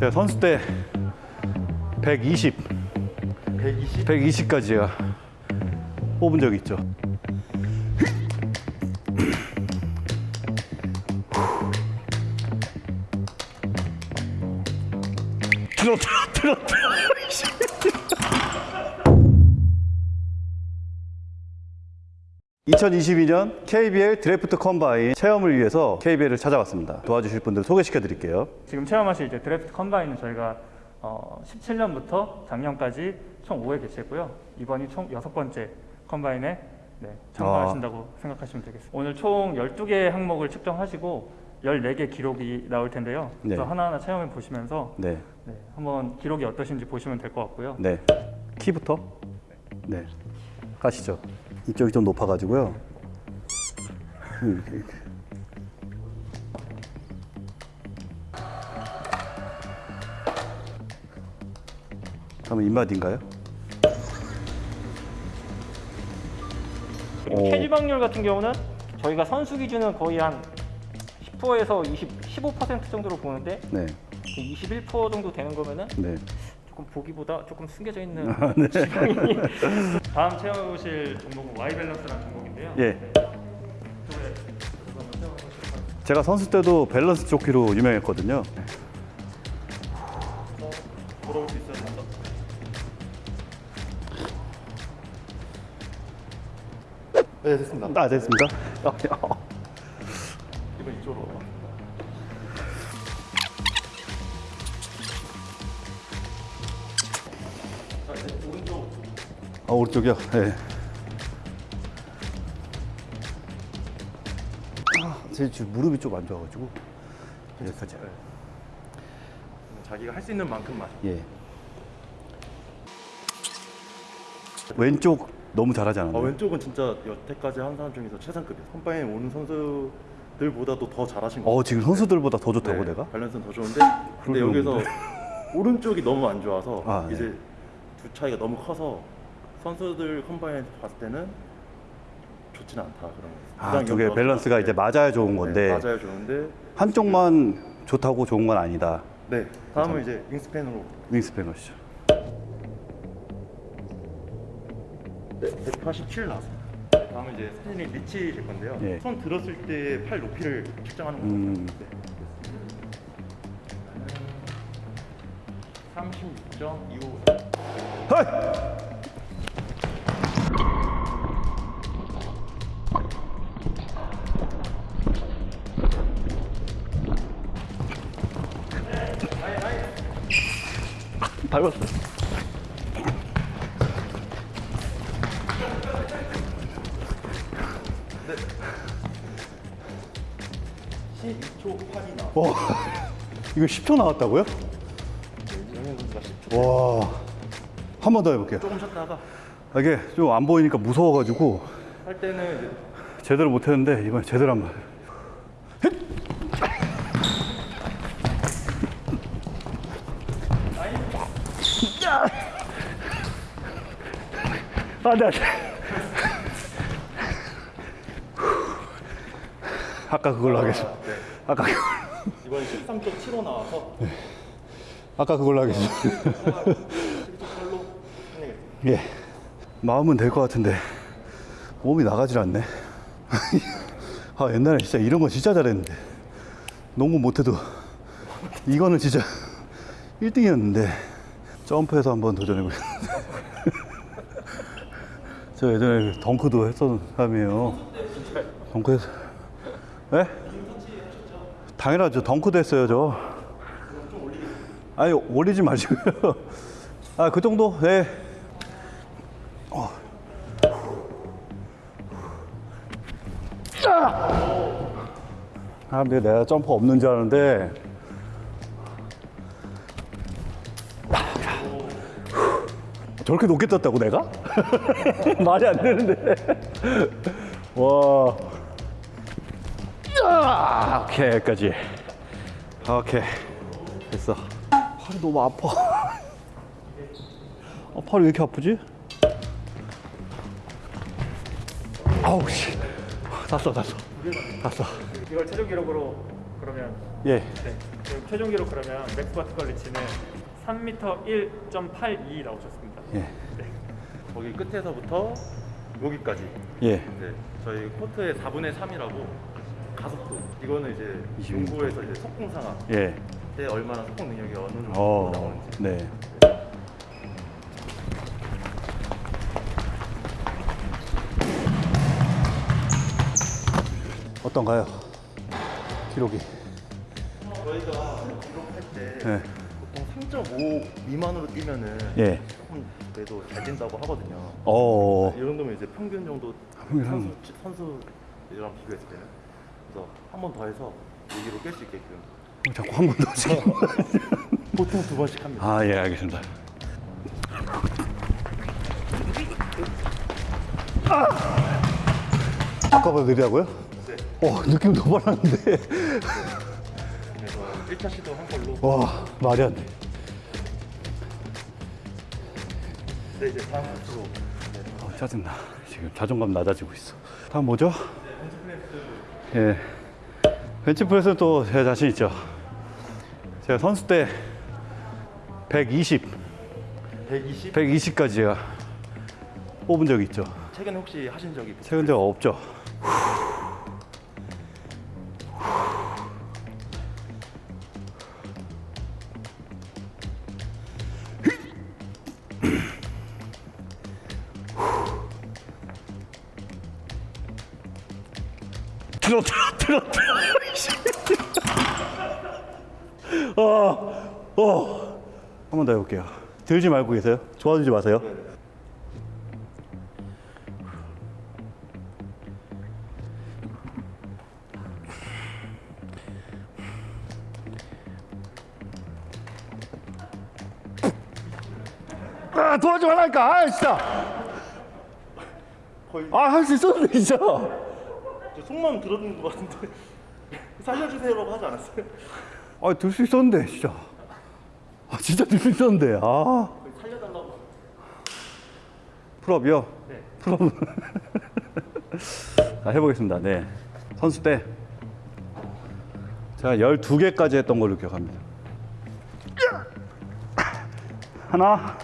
제가 선수 때 120, 120? 120까지 제가 뽑은 적이 있죠. 들어 들어 들어 2022년 KBL 드래프트 컴바인 체험을 위해서 KBL을 찾아왔습니다. 도와주실 분들 소개시켜 드릴게요. 지금 체험하실 이제 드래프트 컴바인은 저희가 어, 17년부터 작년까지 총 5회 개최했고요. 이번이 총 여섯 번째 컴바인에 네, 참가하신다고 생각하시면 되겠습니다. 오늘 총 12개 항목을 측정하시고 14개 기록이 나올 텐데요. 네. 그래서 하나하나 체험해 보시면서 네. 네, 한번 기록이 어떠신지 보시면 될 것 같고요. 네. 키부터? 네. 가시죠. 이쪽이 좀 높아가지고요. 이렇게. 그러면 입맛인가요? 그리고 오. 캐지 확률 같은 경우는 저희가 선수 기준은 거의 한 10%에서 20, 15% 정도로 보는데 네. 21% 정도 되는 거면은 네. 조금 보기보다 조금 숨겨져 있는 아, 네. 지방이 다음 체험해 보실 종목은 Y 밸런스라는 종목인데요. 예. 제가 선수 때도 밸런스 조끼로 유명했거든요. 돌아올 수 있어요. 먼저. 네 됐습니다 아, 됐습니다. 이번 이쪽으로 오른쪽이요? 네. 아, 제 지금 무릎이 좀 안 좋아가지고. 여기까지. 자기가 할 수 있는 만큼만 예. 왼쪽 너무 잘하지 않았나요? 아, 왼쪽은 진짜 여태까지 한 사람 중에서 최상급이에요 선바에 오는 선수들보다도 더 잘하신 것 어, 지금 선수들보다 더 좋다고 네, 내가? 밸런스는 더 좋은데 근데 여기서 오른쪽이 너무 안 좋아서 아, 네. 이제 두 차이가 너무 커서 선수들 컴바인에서 봤을 때는 좋지는 않다 그런 거 아, 두 개 밸런스가 이제 맞아야 좋은 건데 네, 맞아요 좋은데 한쪽만 좋다고 좋은 건 아니다. 네 다음은 이제 윙스팬으로 윙스팬 하시죠. 네, 187 나왔습니다 네, 다음은 이제 사진이 리치일 건데요 예. 손 들었을 때 팔 높이를 측정하는 음. 겁니다 네. 36.25 헐! 밟았어. 12초 8이 나왔어요 와, 이거 10초 나왔다고요? 영현 선수가 10초 와, 한 번 더 해볼게요. 조금 쉬었다가 아, 이게 좀 안 보이니까 무서워가지고 할 때는 이제 제대로 못했는데 이번에 제대로 한번. 아, 네. 아까 그걸로 하겠습니다. 네. 아까 그걸, 이번 13.75 나와서 아까 그걸로 하겠습니다. 17.8로 해내겠습니다 예. 마음은 될 것 같은데 몸이 나가질 않네. 아 옛날에 진짜 이런 거 진짜 잘했는데 농구 못해도 이거는 진짜 1등이었는데 점프해서 한번 도전해보겠습니다. 저 예전에 덩크도 했었던 사람이에요. 덩크해서 예? 당연하죠. 덩크도 했어요 저. 아니 올리지 마시고요. 아 그 정도? 네. 아, 근데 내가 점프 없는 줄 아는데. 저렇게 높게 떴다고 내가? 말이 안 되는데. 와. 야! 오케이, 여기까지. 오케이. 됐어. 팔이 너무 아파. 아, 팔이 왜 이렇게 아프지? 아우, 씨. 땄어, 땄어. 땄어. 이걸 최종 기록으로 그러면 예. 네. 최종 기록 그러면 max vertical reach는 3m 1.82 나오셨습니다. 예. 네. 거기 끝에서부터 여기까지. 예. 네. 저희 코트의 4분의 3이라고 가속도. 이거는 이제 26. 연구에서 이제 속공 상황 예. 때 얼마나 속공 능력이 어느 정도 어. 나오는지. 네. 어떤가요? 기록이. 저희가 기록할 때 예. 보통 3.5 미만으로 뛰면은 예. 조금 그래도 잘 뛴다고 하거든요. 어. 이 정도면 이제 평균 정도 평균 선수 한- 선수랑 비교했을 때는 그래서 한 번 더 해서 얘기로 깰 수 있게끔 자꾸 한 번 더 지금. 보통 두 번씩 합니다. 아, 예, 알겠습니다. 아까보다 느리다고요? 네. 어, 느낌 더 빨랐는데. 그래서 1차 시도 한 걸로. 와, 말이 안 돼. 네 이제 다음 코스로 어, 짜증나. 지금 자존감 낮아지고 있어. 다음 뭐죠? 예. 벤치프레스는 또제 자신 있죠. 제가 선수 때 120, 120. 120까지 제가 뽑은 적이 있죠. 최근에 혹시 하신 적이 있으세요? 최근 제가 없죠. 들어 들어 들어 들어. 어, 어. 한 번 더 해볼게요. 들지 말고 계세요. 좋아지지 마세요. 아, 도와줘 말라니까. 아, 진짜. 거의 아, 할 수 있었는데, 진짜. 저 속마음 들었는 것 같은데 살려주세요라고 하지 않았어요? 아, 들 수 있었는데, 진짜. 아, 진짜 들 수 있었는데. 아. 살려달라고. pull-up이요? 네. pull-up. 자, 해보겠습니다. 네. 선수 때 제가 12개까지 했던 걸로 기억합니다. 하나.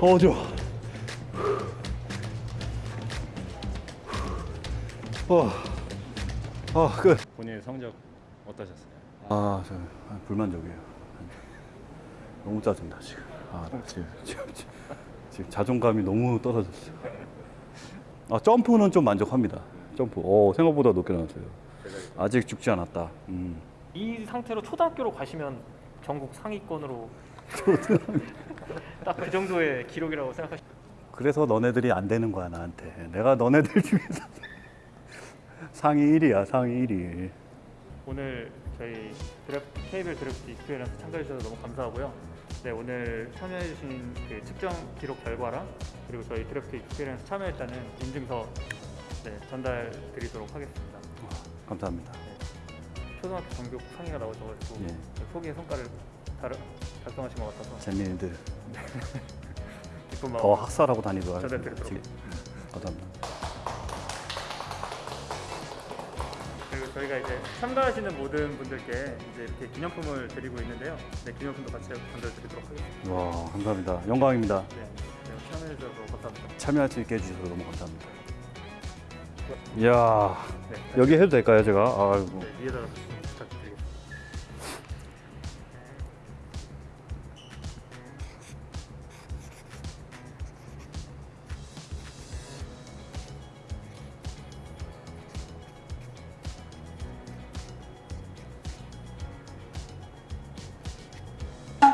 어, 좋아. 어, 어, 끝. 본인의 성적 어떠셨어요? 아, 저 아, 불만족이에요. 너무 짜증나 지금. 아, 나 지금, 지금, 지금, 지금 자존감이 너무 떨어졌어요. 아, 점프는 좀 만족합니다. 점프. 오, 생각보다 높게 나왔어요. 아직 죽지 않았다. 음. 이 상태로 초등학교로 가시면 전국 상위권으로 딱 그 정도의 기록이라고 생각하시. 그래서 너네들이 안 되는 거야 나한테. 내가 너네들 중에서 상위 1위야, 상위 1위. 오늘 저희 드래프트 KBL draft experience 참가해 주셔서 너무 감사하고요. 네 오늘 참여해 주신 그 측정 기록 결과랑 그리고 저희 draft experience 참여했다는 인증서 네, 전달 드리도록 하겠습니다. 감사합니다. 초등학교 전교 상위가 나오셔가지고 예. 소기의 성과를 달, 달성하신 것 같아서 재민이들 더 학살하고 다니도록 전달. 드리도록. 감사합니다. 저희가 이제 참가하시는 모든 분들께 이제 이렇게 기념품을 드리고 있는데요. 네 기념품도 같이 전달 드리도록 하겠습니다. 와, 감사합니다. 영광입니다. 네, 네 참여해 주셔서 감사합니다. 참여할 수 있게 해주셔서 너무 감사합니다. 이야, 네, 여기 해도 될까요, 제가? 아이고. 네 위에다 부탁드리겠습니다.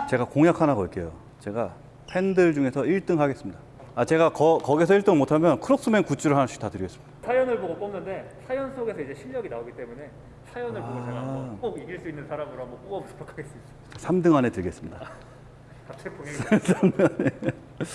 제가 공약 하나 걸게요. 제가 팬들 중에서 1등 하겠습니다. 아, 제가 거, 거기서 1등 못하면 크록스맨 굿즈를 하나씩 다 드리겠습니다. 사연을 보고 뽑는데 사연 속에서 이제 실력이 나오기 때문에 사연을 보고 제가 아. 한번 꼭 이길 수 있는 사람으로 한번 뽑아보도록 하겠습니다. 3등 안에 들겠습니다. 갑자기 봉행이